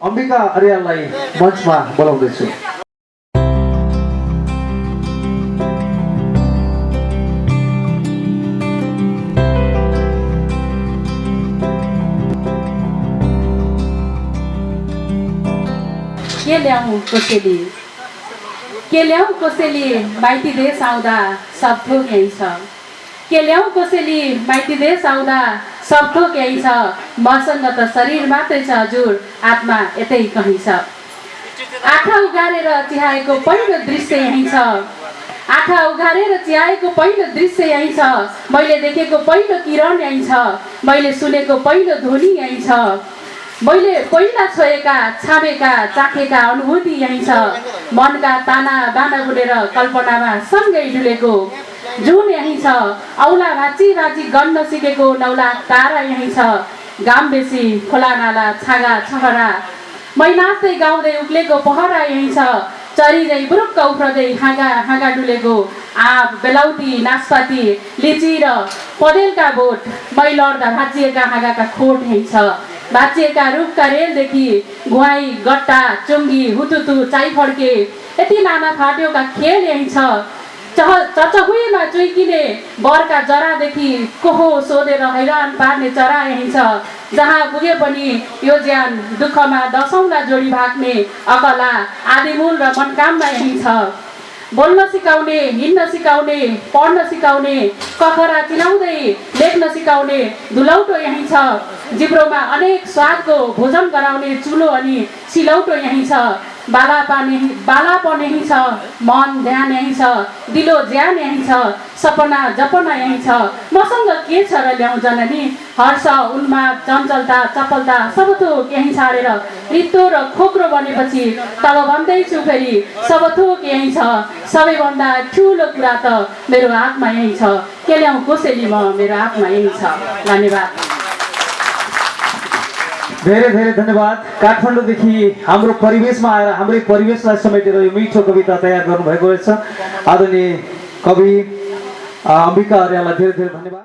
अम्बिका अर्याललाई मञ्चमा बोलाउँदैछु। के ल्याउँ कोसेली? के ल्याउँ कोसेली माइती देश आउँदा सब थोक यहीँ छ। के ल्याउँ कोसेली माइती देश आउँदा सब थोक यहीँ छ। मसँग त शरीर मात्रै छ हजुर। आत्मा यतै कहीँ छ। आँखा उगारेर चिहाएको पहिलो दृश्य यहीँ छ। आँखा उघारेर चिहाएको पहिलो दृश्य यहीँ छ। मैले देखेको पहिलो किरण यहीँ छ। मैले सुनेको पहिलो ध्वनि यहीँ छ। मैले पहिला छोएका छामेका चाखेका अनुभूति यहीँ छ। मनका ताना बाना बुनेर कल्पनामा सँगै डुलेको जुन यहीँ छ औला भाँची भाँची गन्न सिकेको नौला तारा यहीँ छ। घाम बेसी खोला नाला छागा छहरा। मै नाच्दै गाउँदै उक्लेको पहरा यहीँ छ। चरिँदै बुरुक्क उफ्रदै हाँगा हाँगा डुलेको आँप बेलाउती नासपाती लिची र पदेलका बोट। मै लड्दा भाँचिएका हाँगाका खोट यहीँ छ। भाँचिएका रुखका रेलदेखि गुवाई गट्टा चुङ्गी हुतुतु चाइफड्के। यति नाना फाट्योका खेल यहीँ छ। चह चुइकिने बरका जरादेखि कोहो सोधेर हैरान पार्ने चरा यहीँ छ जहाँ पुगे पनि यो ज्यान दुःखमा दसौँलाई जोडी भाग्ने अकला आदिमूल र मनकामना यहीँ छ। बोल्न सिकाउने हिँड्न सिकाउने पढ्न सिकाउने कखरा चिनाउँदै लेख्न सिकाउने धुलौटो यहीँ छ। जिब्रोमा अनेक स्वादको भोजन गराउने चुलो अनि सिलौटो यहीँ छ। बालापन यहीँ बालापन यहीँ छ मन ध्यान यहीँ छ दिलो ज्यान यहीँ छ सपना जपना यहीँ छ। मसँग के छ र ल्याउँ जननी? हर्ष उन्माद चञ्चलता चपलता सब थोक यहीँ छाडेर रित्तो र खोक्रो बनेपछि तब भन्दैछु फेरि सब थोक यहीँ छ सबैभन्दा ठुलो कुरा त मेरो हातमा यहीँ छ। के ल्याउँ कसैली म मेरो हातमा यहीँ छ। धन्यवाद। धेरै धेरै धन्यवाद। काठमाडौँदेखि हाम्रो परिवेशमा आएर हाम्रै परिवेशलाई समेटेर यो मिठो कविता तयार गर्नुभएको रहेछ। आदरणीय कवि अम्बिका अर्यालाई धेरै धेरै धन्यवाद।